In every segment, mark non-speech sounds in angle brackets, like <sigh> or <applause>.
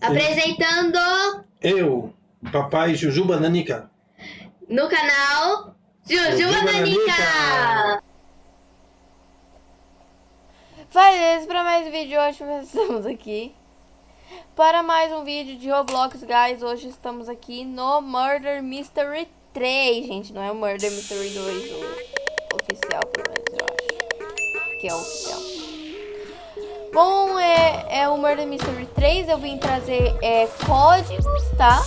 Apresentando Eu, papai Jujuba Nanica. no canal Jujuba Nanica. Nanica. Beleza, para mais um vídeo hoje nós estamos aqui para mais um vídeo de Roblox, guys. Hoje estamos aqui no Murder Mystery 3, gente. Não é o Murder Mystery 2, o oficial, pelo menos, eu acho. Que é o oficial. Bom, é, é o Murder Mystery 3. Eu vim trazer é, códigos, tá?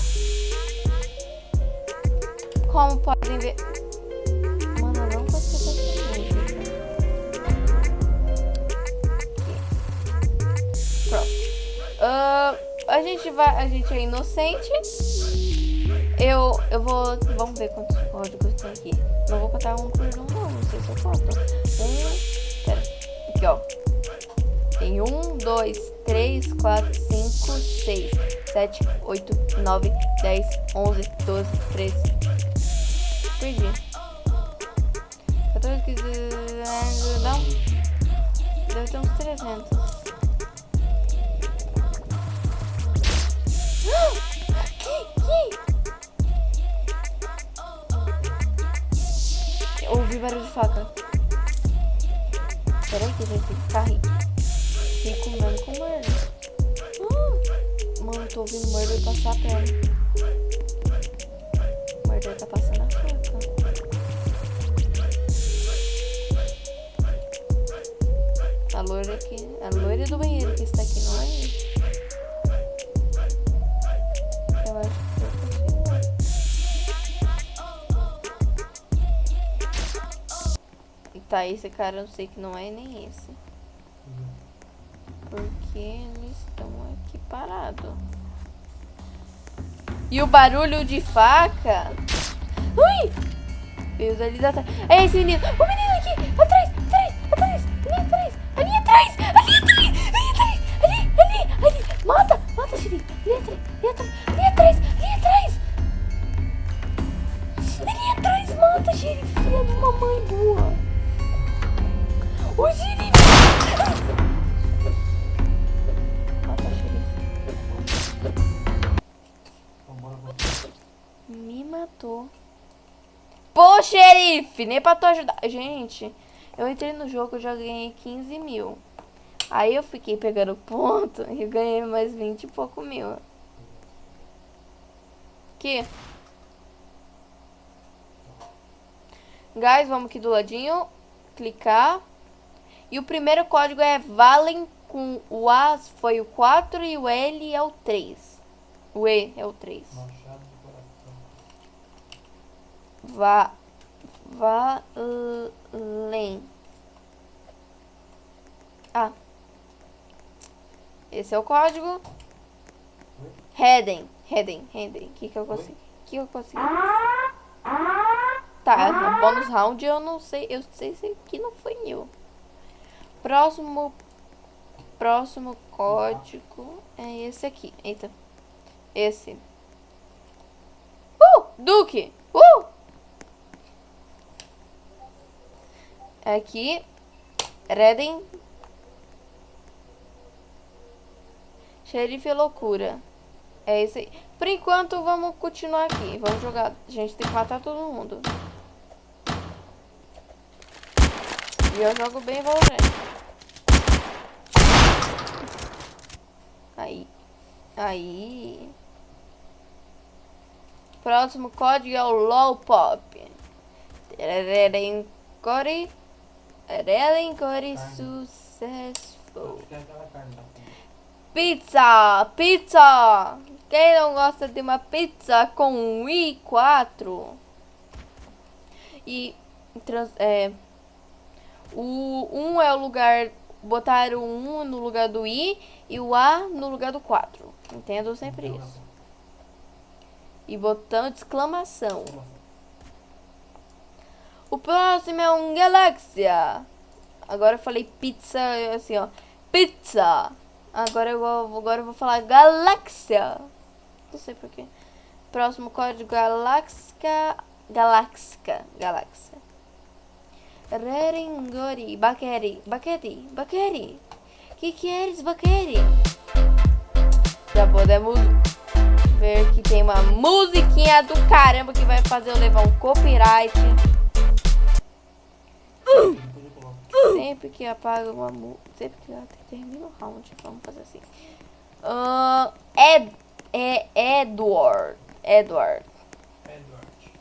Como podem ver... Mano, eu não consigo fazer. Pronto. Ah, a gente vai. A gente é inocente. Eu, eu vou. Vamos ver quantos códigos tem aqui. Não vou contar um por um, não. Não sei se eu conto. Um. Pera. Aqui, ó. Tem um, dois, três, quatro, cinco, seis, sete, oito, nove, dez, onze, doze, treze. Perdi. 14, 15. Não. Deve ter uns 300. <gasps> Eu ouvi barulho de faca. Peraí que gente tem que ficar rico. Fico comendo com murder. Ah, Mano, tô ouvindo murder passar a perna. Murder tá passando a faca. A loira aqui. A loira do banheiro que está aqui, não é? Eu acho que. Tá, esse cara eu sei que não é nem esse. Porque eles estão aqui parados. E o barulho de faca. Ui! Veio dali da trás. É esse menino. O menino aqui! Atrás! Atrás! Atrás! Ali atrás! Ali atrás! Ali atrás! Ali atrás! Ali! Ali! Ali! Mata! Mata, xerife! Ali atrás! Ali atrás! Ali atrás! Ali atrás! Ali atrás! Mata, xerife! Filha de uma mãe boa! O xerife! Matou. Pô, xerife! Nem pra tu ajudar. Gente, eu entrei no jogo, eu já ganhei 15 mil. Aí eu fiquei pegando ponto <laughs> e ganhei mais 20 e pouco mil. Aqui. Guys, vamos aqui do ladinho. Clicar. E o primeiro código é Valen com o A foi o 4 e o L é o 3. O E é o 3. Va Valen. Ah. Esse é o código. Heading. Heading. O que que eu consegui? O que que eu consegui? Tá, no bônus round eu não sei. Eu sei se aqui não foi new. Próximo. Próximo código é esse aqui. Eita. Esse. Uh! Duque! Uh! Aqui. Reden. Xerife loucura. É isso aí. Por enquanto, vamos continuar aqui. Vamos jogar. A gente tem que matar todo mundo. E eu jogo bem Valorant. Aí. Aí. Próximo código é o LOLPOP. Redencore. Redencore successful. Pizza! Pizza! Quem não gosta de uma pizza com um i4? E trans, é, o 1 é o lugar. Botar o 1 no lugar do i e o A no lugar do 4. Entendo sempre isso. E botão de exclamação. O próximo é um Galáxia. Agora eu falei pizza, assim, ó. Pizza. Agora eu vou, agora eu vou falar Galáxia. Não sei porquê. Próximo código Galáxia. Galáxica. Galáxia. Reringori. Baqueri. Baqueri. Baqueri. Que que eres, Baqueri? Já podemos ver que tem uma musiquinha do caramba que vai fazer eu levar um copyright. Sempre que apaga uma música. Sempre que eu termino o round, vamos fazer assim. Uh, Ed, é Edward. Edward. Edward.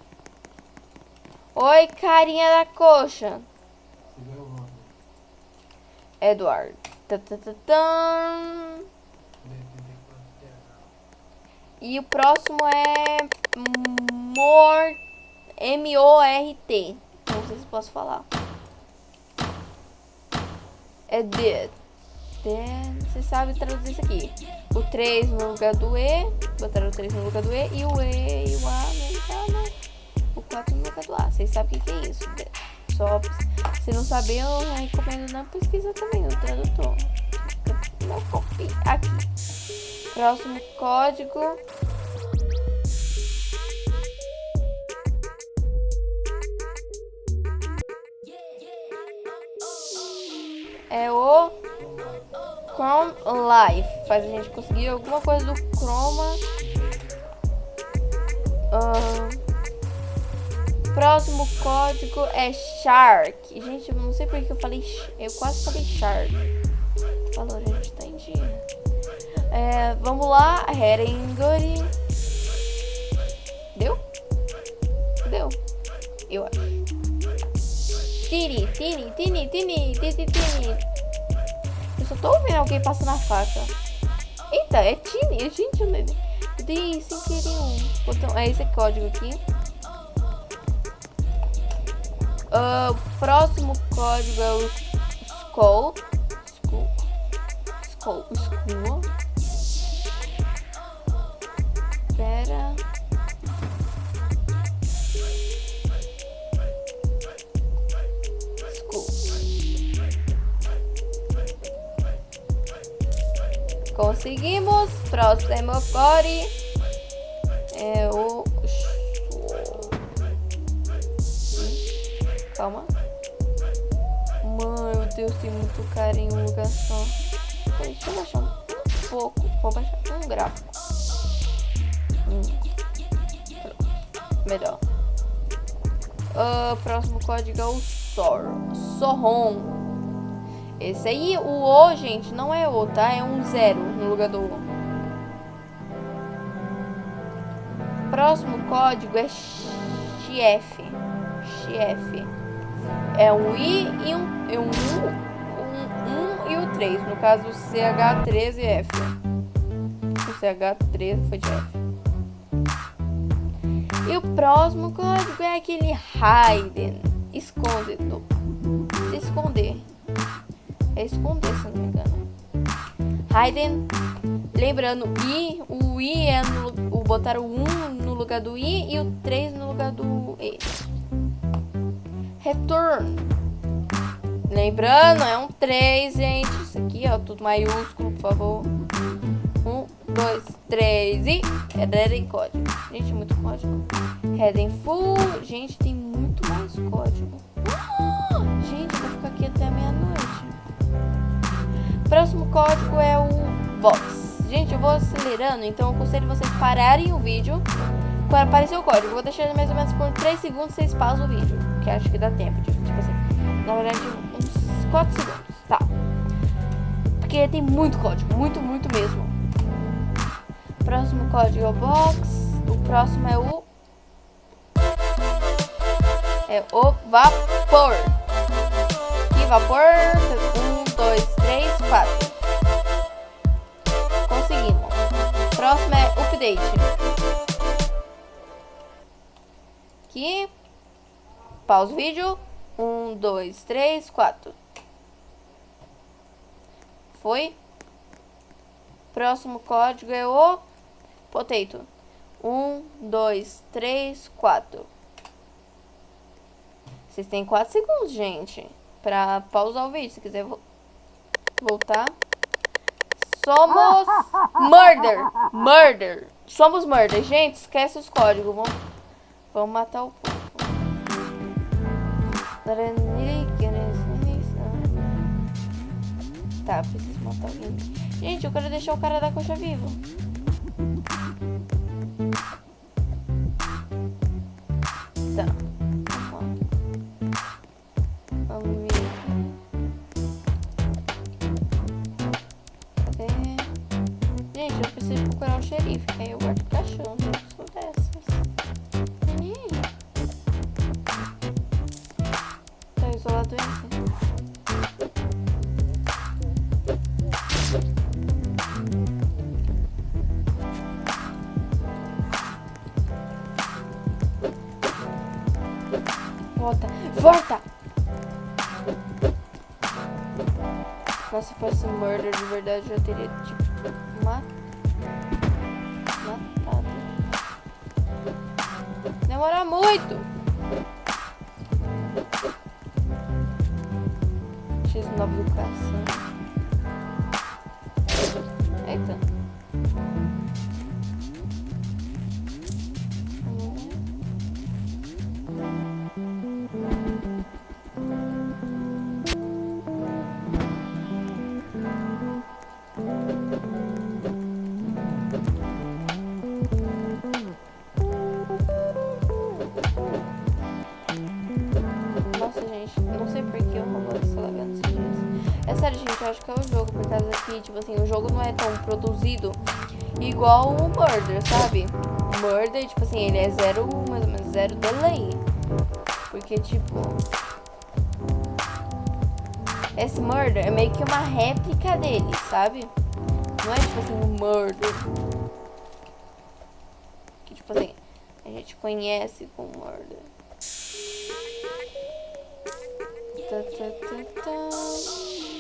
Oi, carinha da coxa. Edward. Tá, tá, tá. E o próximo é Mort M-O-R-T. Não sei se posso falar. É did. Then, você sabe traduzir isso aqui. O 3 no lugar do E. Botaram o 3 no lugar do E. E o E e o A no lugar O 4 no lugar do A. Vocês sabem o que, é isso. Só se não saber, eu recomendo na pesquisa também, no tradutor. Não copie aqui. Próximo código. Life. Faz a gente conseguir alguma coisa do Chroma. Uh, próximo código é Shark. Gente, eu não sei porque eu falei. Eu quase falei Shark. Falou, a gente tá em dia. É, vamos lá. Herengori. Deu? Deu. Eu acho. Tini, tini, tini, tini, tini, tini. Eu só tô ouvindo alguém passando a faca. Eita, é tini. Gente, eu dei sem querer um botão. É esse código aqui. Uh, próximo código é o Skull. Skull. Skull. Skull. Conseguimos. Próximo core é o Calma. Mano, meu Deus, tem muito cara em um lugar só. Deixa eu baixar um pouco. Vou baixar um gráfico. Hum. Melhor. Uh, próximo código é o SOR. SORROM. Esse aí, o O, gente, não é O, tá? É um zero no lugar do O. Próximo código é XF. XF é um I e um, e um, um, um e o 3. No caso, CH13 e F. O CH13 foi de F. E o próximo código é aquele hidden. Esconde. Se esconder. É esconder, se não me engano. Hidden. Lembrando, I, o I é no, o botar o 1 no lugar do I e o 3 no lugar do E. Return. Lembrando, é um 3, gente. Isso aqui, ó, tudo maiúsculo, por favor. Um, dois, três e... Heading código. Gente, muito código. Heading full. Gente, tem muito mais código. Ah, gente, vou ficar aqui até meia-noite. Próximo código é o Vox. Gente, eu vou acelerando, então eu aconselho vocês pararem o vídeo quando aparecer o código. Eu vou deixar mais ou menos por 3 segundos, vocês pausam o vídeo. Que acho que dá tempo. Tipo, assim, na verdade, uns 4 segundos. Tá. Porque tem muito código. Muito, muito mesmo. Próximo código é o box. O próximo é o... É o vapor. E vapor. Um, dois, três, quatro. Conseguimos. Próximo é update aqui. Pausa o vídeo. Um, dois, três, quatro. Foi. Próximo código é o potato. Um, dois, três, quatro. Vocês têm quatro segundos, gente, pra pausar o vídeo. Se quiser voltar. Somos murder. Murder. Somos murder. Gente, esquece os códigos. Vamos Vamos matar o povo. Tá, preciso matar alguém. Gente, eu quero deixar o cara da coxa vivo. Verdade, já teria, tipo, ma- matado. Demora muito! X9 educação. Eita. O jogo não é tão produzido igual o Murder, sabe? Murder, tipo assim, ele é zero, mais ou menos, zero delay. Porque, tipo... Esse Murder é meio que uma réplica dele, sabe? Não é, tipo assim, um Murder. Que, tipo assim, a gente conhece com Murder. Tá, tá, tá, tá.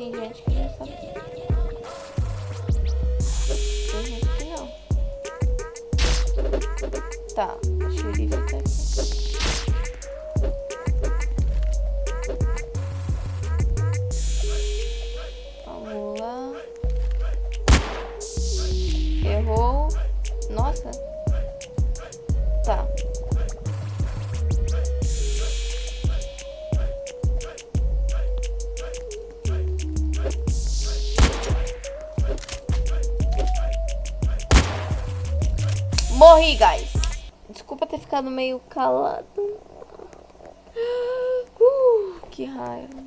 Tem gente que já sabe. Tem gente que não. Tá, o xerife tá aqui. Ficado meio calado. Uh, que raiva.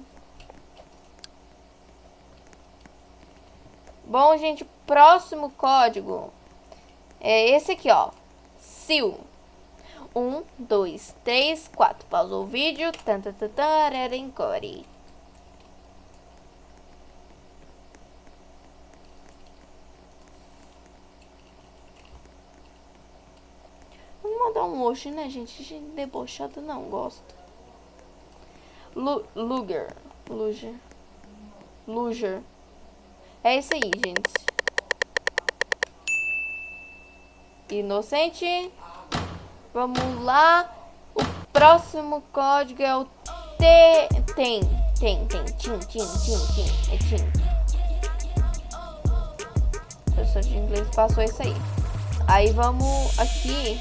Bom, gente, próximo código é esse aqui, ó. SIL. Um, dois, três, quatro. Pausa o vídeo. Tantatantarencore. Vamos hoje, né, gente? Gente debochada não gosta. Lu Luger. Luger. Luger. É isso aí, gente. Inocente. Vamos lá. O próximo código é o T. Tem. Tem, tem. Tim, tim, tim, tim. É tim. Professor de inglês passou isso aí. Aí vamos aqui.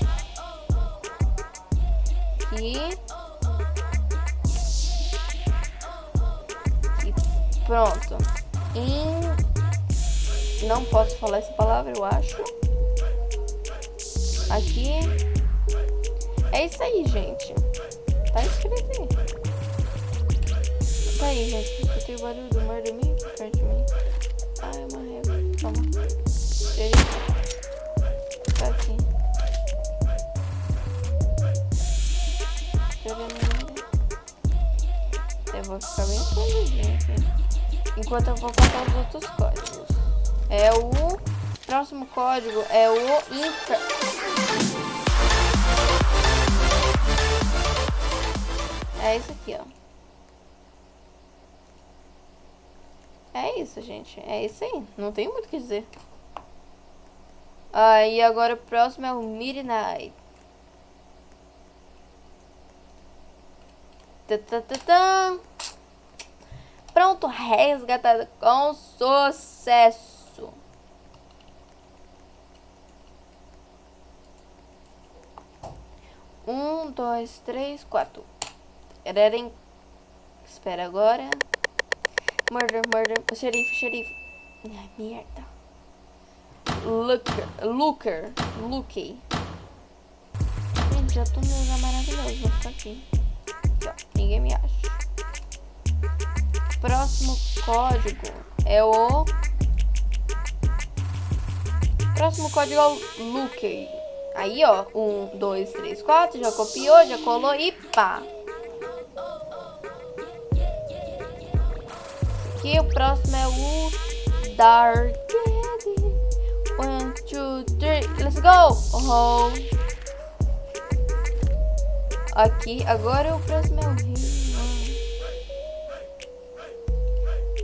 Aqui. E pronto. Em... Não posso falar essa palavra, eu acho. Aqui. É isso aí, gente. Tá escrito aí. Tá aí, gente. Escutei o barulho do mar de mim, perto de mim. Ah, é uma régua. E aí? Tá aqui. Vou ficar bem aqui. Enquanto eu vou contar os outros códigos. É o... Próximo código é o Infer... É esse aqui, ó. É isso, gente. É isso aí. Não tem muito o que dizer. Aí ah, agora o próximo é o Midnight. Tatatã. Pronto, resgatado com sucesso. Um, dois, três, quatro. Erem. Espera agora. Murder, murder. Xerife, xerife. Ai, merda. Looker, Looker, Looky. Gente, já tô no lugar maravilhoso. Vou ficar aqui. ninguém me. Próximo código é o Próximo código é o Luke. Aí, ó. Um, dois, três, quatro. Já copiou, já colou e pá. Aqui o próximo é o Dark. One, two, three. Let's go! Oh. Aqui, agora o próximo é o Rei.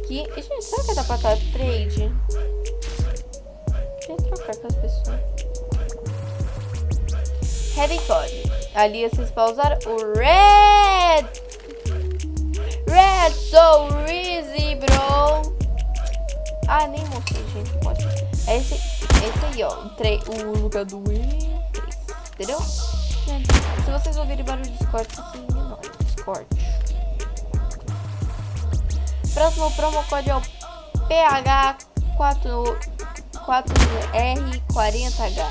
Aqui. Gente, será que dá pra cá trade? Deixa eu trocar com as pessoas. Heavy Code. Ali vocês pausar o Red. Red, so easy, bro. Ah, nem mostrei, gente. Pode. É esse, esse aí, ó. O, lugar do E3. Entendeu? Se vocês ouvirem barulho de Discord, vocês ignoram. Discord. Próximo promo code é o PH4R40H.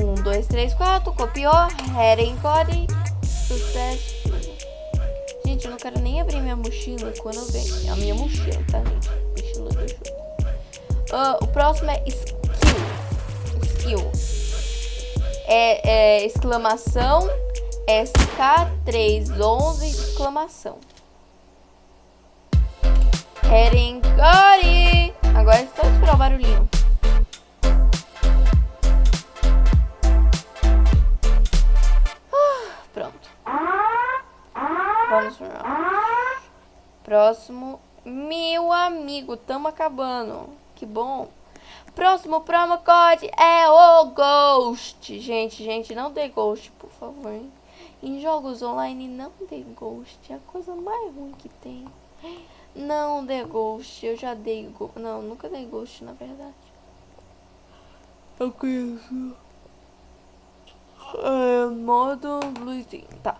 1, 2, 3, 4. Copiou. Heading code. Sucesso. Gente, eu não quero nem abrir minha mochila quando eu venho. A minha mochila, tá, gente? Mochila do jogo. Uh, o próximo é skill. Skill. É, é exclamação. SK311 exclamação. Herengori. Agora é só esperar o barulhinho. Ah, pronto. Vamos para Próximo. Meu amigo, tamo acabando. Que bom. Próximo promo code é o Ghost. Gente, gente, não dê Ghost, por favor. Em jogos online, não dê Ghost. É a coisa mais ruim que tem. Não dê Ghost. Eu já dei Ghost. Não, nunca dei Ghost, na verdade. Eu conheço. É, modo luzinho. Tá.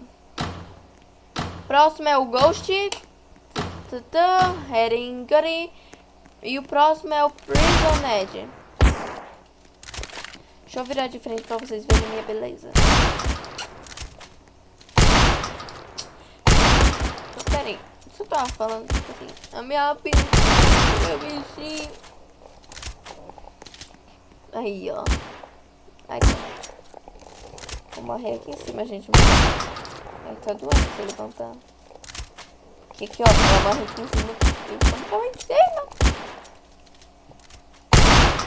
Próximo é o Ghost. Heringari. E o próximo é o Prison Edge. Deixa eu virar de frente pra vocês verem minha beleza. Eu tava falando tipo assim. A minha pinta. Meu bichinho. Aí, ó. Aí. Vou morrer aqui em cima, gente. Aí tá doendo se levantar. Que aqui, ó. Vou morrer aqui em cima. Vou em cima.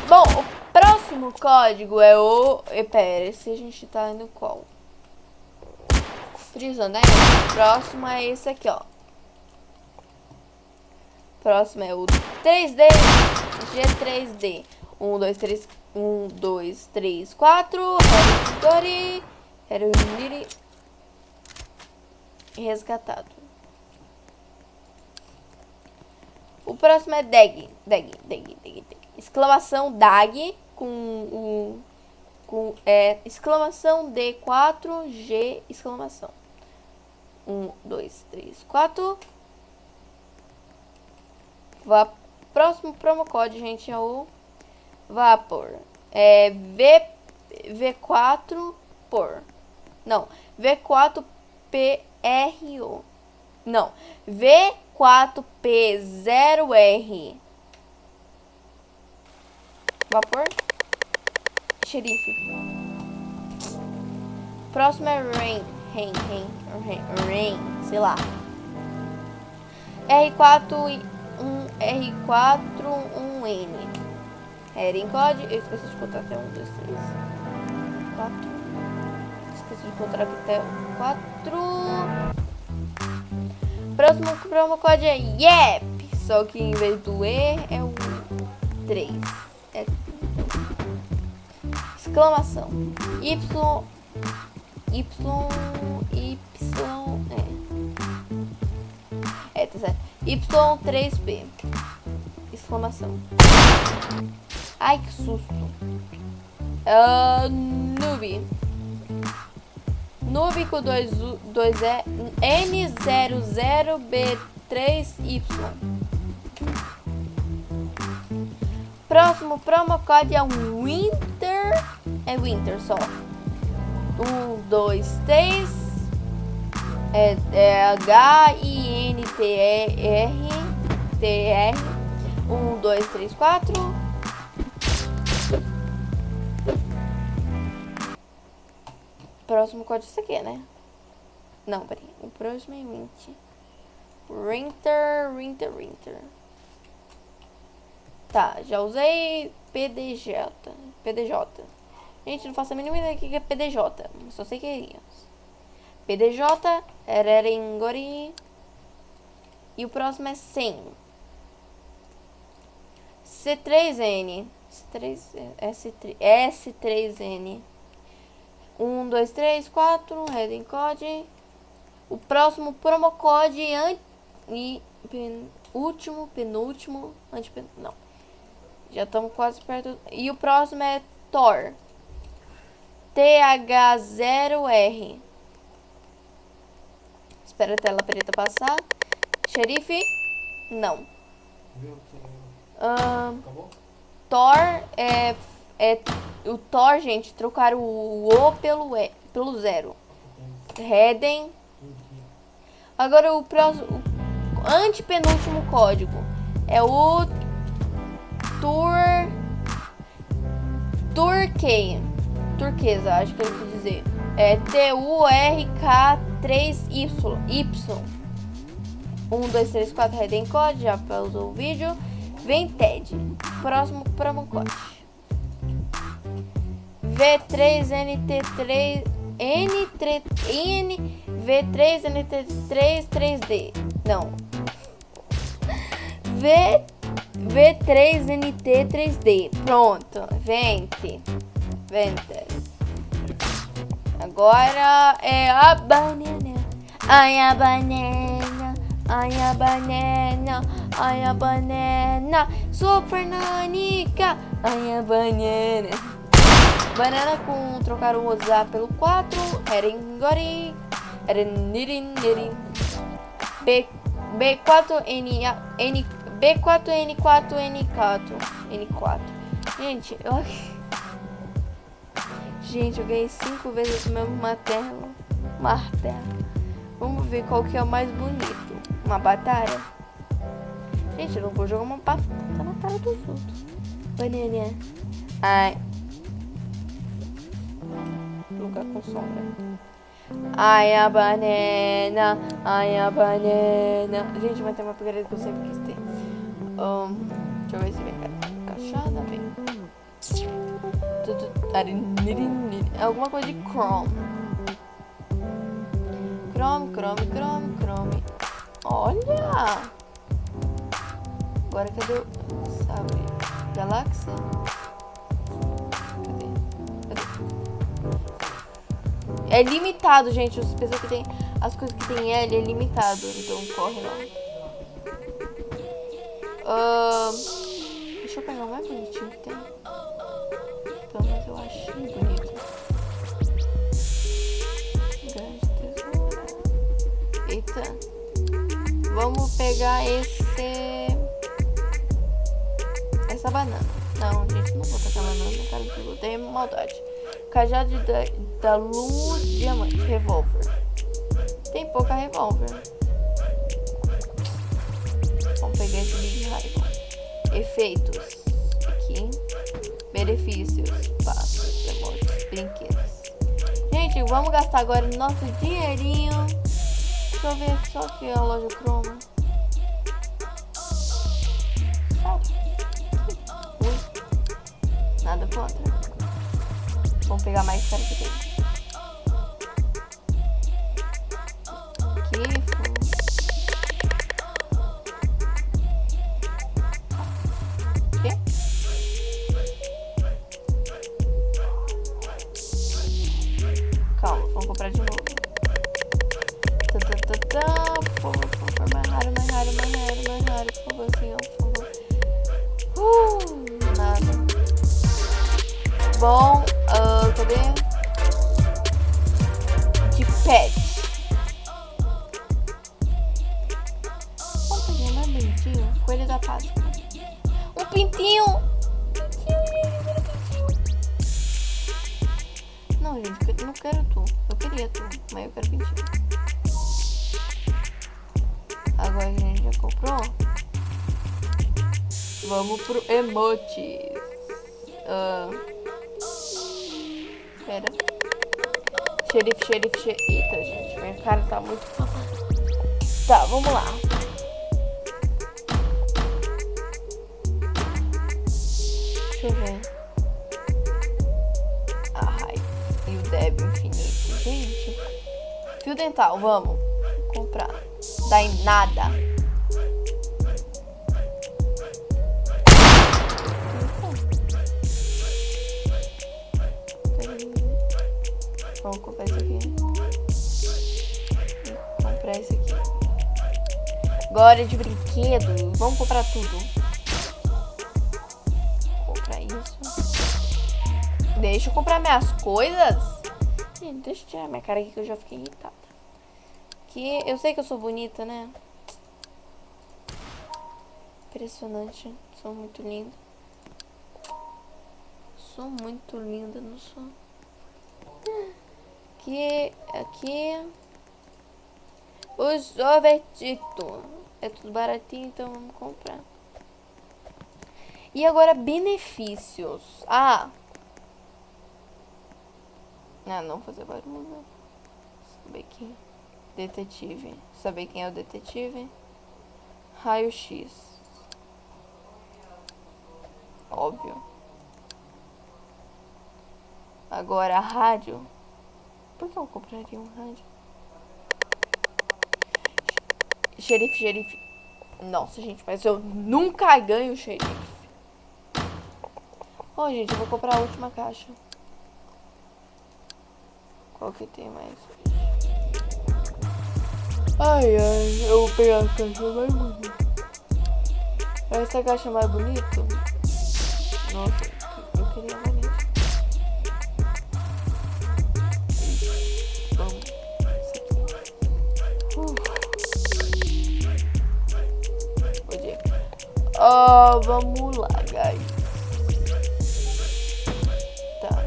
Bom, o próximo código é o... E, pera, se a gente tá indo qual? Frisando, né? O próximo é esse aqui, ó. Próximo é o 3D G3D. 1, 2, 3, 1, 2, 3, 4. Hereditary. Hereditary. Resgatado. O próximo é DAG. DAG, DAG, DAG. Exclamação DAG com o... Com, é, exclamação D4G, exclamação. 1, 2, 3, 4. Va próximo promo code, gente, é o Vapor. É V, V4 por. Não, V4PRO. Não, V4P0R. Vapor. Xerife. Próximo é Rain. Rain, Rain, Rain, Rain, sei lá. R4 um R4, um N. Heading code, eu esqueci de contar até um, dois, três, quatro. Esqueci de contar até quatro. Próximo promo code é YEP, só que em vez do E é o 3. É exclamação. Y Y Y é. É, tá certo. Y3P. Exclamação. Ai, que susto. Uh, noob. Noob com 2 dois, é N00B3Y. Próximo promo code é Winter. É Winter só. Um, dois, três. É, é H-I-N-T-R. NTR um dois três quatro Próximo código é esse aqui, né? Não, peraí. O próximo é 20. Rinter, Rinter, Rinter. Tá, já usei PDJ. PDJ. Gente, não faço a mínima ideia do que é PDJ. Só sei que é isso. PDJ, Ererengori, e o próximo é 100. C3N. C3, S3, S3N. 1, 2, 3, 4. Heading code. O próximo promo code e pen, último, penúltimo, antepen, não. Já estamos quase perto. E o próximo é Thor. TH0R. Espera a tela preta passar. Xerife? Não. Um, Thor é, é. O Thor, gente, trocaram o O pelo, e, pelo zero. Reden. Agora o próximo. O antepenúltimo código é o Tur. Turkey. Turquesa, acho que ele quis dizer. É T-U-R-K-3-Y. Y. 1, 2, 3, 4, Reden Code. Já pausou o vídeo. Vem TED. Próximo promo code. V3NT3 N3 N V3NT3 3D. Não. V V3NT 3D. Pronto. Vente. Vente. Agora é a banana. Ai a banana. Ai a banana. Ai a banana. Super nanica. Ai a banana. Banana com trocar o WhatsApp pelo 4. Erengori. Ereniriniri. B, B4N, N, B4N4N4. N4. Gente, eu... <laughs> Gente, eu ganhei cinco vezes o mesmo martelo. Martelo. Vamos ver qual que é o mais bonito. Uma batalha. Gente, eu não vou jogar uma batalha dos outros. Banana. Ai. Lugar com sombra. Ai, a banana. Ai, a banana. Gente, vai ter uma pegadinha que eu sempre quis ter. Um, deixa eu ver se vem caixada. Vem. Alguma coisa de Chrome. Chrome, Chrome, Chrome, Chrome. Olha! Agora cadê o... Sabe? Galáxia? Cadê? Cadê? É limitado, gente. As pessoas que tem... As coisas que tem L é limitado. Então corre lá. Uh, deixa eu pegar o mais bonitinho que tem. Vamos pegar esse... Essa banana. Não, gente, não vou tacar banana cara do Tem maldade. Cajado da, da diamante, revólver. Tem pouca revólver. Vamos pegar esse Big Rifle. Efeitos. Aqui. Benefícios. Passos, brinquedos. Gente, vamos gastar agora nosso dinheirinho. Deixa eu ver só aqui a loja Chroma. Nada contra. Vamos pegar mais caro que tem. Bom, uh, cadê? De pet. Vamos pegar mais bonitinho. Coelho da Páscoa. Um pintinho. Pintinho, pintinho. Não, gente, eu não quero tu. Eu queria tu, mas eu quero pintinho. Agora a gente já comprou. Vamos pro emotes. Xerife, xerife, xerife. Eita, gente, minha cara tá muito... Tá, vamos lá. Deixa eu ver. Ai, e o Deb infinito. Gente. Fio dental, vamos. Comprar. Dá em nada. Agora de brinquedo. Vamos comprar tudo. Comprar isso. Deixa eu comprar minhas coisas. Gente, deixa eu tirar minha cara aqui que eu já fiquei irritada. Que eu sei que eu sou bonita, né? Impressionante. Sou muito linda. Sou muito linda, não sou? Aqui, aqui. O sorvetito. É tudo baratinho, então vamos comprar. E agora, benefícios. Ah. Ah, não fazer barulho. Saber quem. Detetive. Saber quem é o detetive. Raio-X. Óbvio. Agora, rádio. Por que eu compraria um rádio? Xerife, xerife. Nossa, gente, mas eu nunca ganho xerife. Ó, oh, gente, eu vou comprar a última caixa. Qual que tem mais? Ai, ai, eu vou pegar a caixa mais bonita. Essa caixa mais bonita? Nossa, Uh, vamos lá, guys. Tá.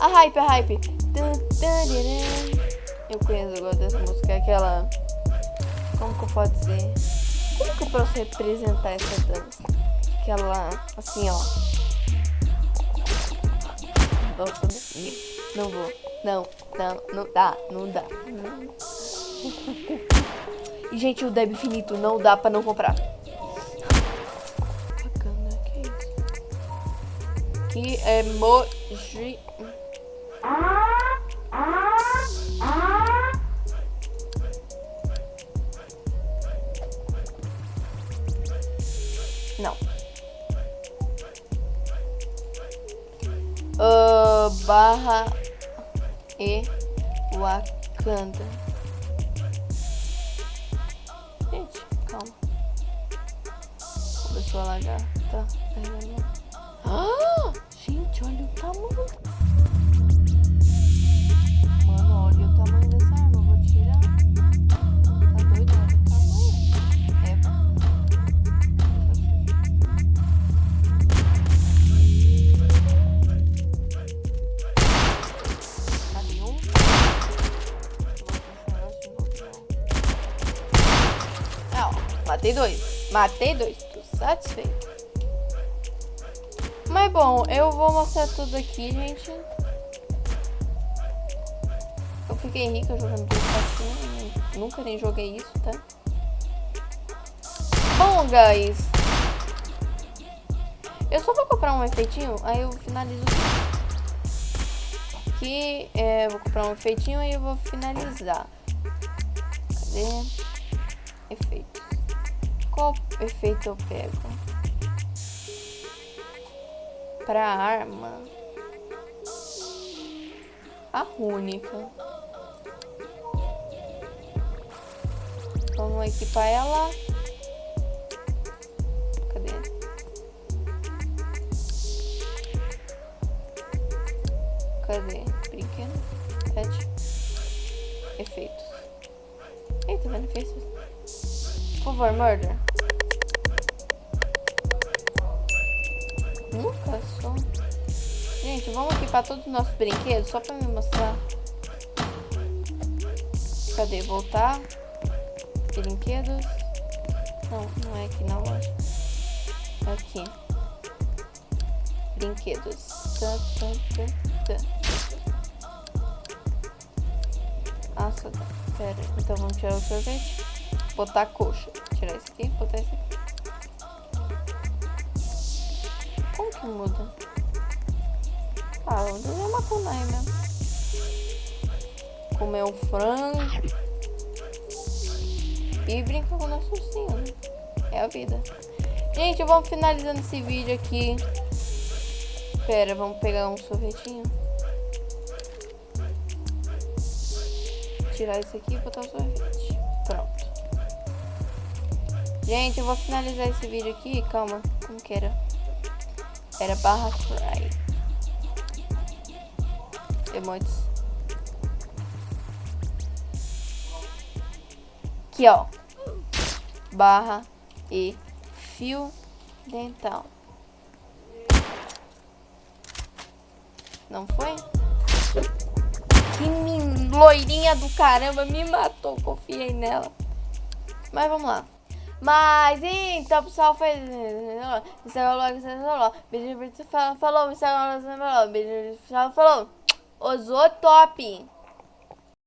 A hype, a hype. Eu conheço, gosto dessa música. É aquela... Como que eu posso dizer? Como que eu posso representar essa dança? Aquela... Assim, ó. Não vou. Não, não, não dá, não dá. <laughs> E, gente, o Deb Infinito não dá pra não comprar. Que emoji... Não. Uh, barra e Wakanda. sua lagarta. Ah, Matei dois satisfeito. Mas bom, eu vou mostrar tudo aqui, gente. Eu fiquei rica jogando PlayStation. Nunca nem joguei isso, tá? Bom, guys. Eu só vou comprar um efeitinho, aí eu finalizo aqui. É, vou comprar um efeitinho, aí eu vou finalizar. Cadê? Efeito. Qual efeito eu pego? Pra arma. A única. Vamos equipar ela. Cadê? Cadê? Brinquedo? Pet. Efeitos. Eita, benefícios. Por favor, murder. Nunca só. Gente, vamos equipar todos os nossos brinquedos só pra me mostrar. Cadê? Voltar. Brinquedos. Não, não é aqui na loja. É aqui. Brinquedos. Tá, tá, tá, Nossa, pera. Então vamos tirar o sorvete. Botar coxa. Tirar esse aqui, botar esse aqui. Como que muda? Ah, vamos desenhar uma kunai mesmo. Comer um frango. E brincar com o nosso ursinho, né? É a vida. Gente, vamos finalizando esse vídeo aqui. Pera, vamos pegar um sorvetinho. Tirar isso aqui e botar o sorvete. Gente, eu vou finalizar esse vídeo aqui. Calma, como que era? Era barra fry. Emotes. Aqui, ó. Barra e fio dental. Não foi? Que loirinha do caramba, me matou, confiei nela. Mas vamos lá. Mas então, pessoal, foi. Beijo, falou, falou, falou. Osou top.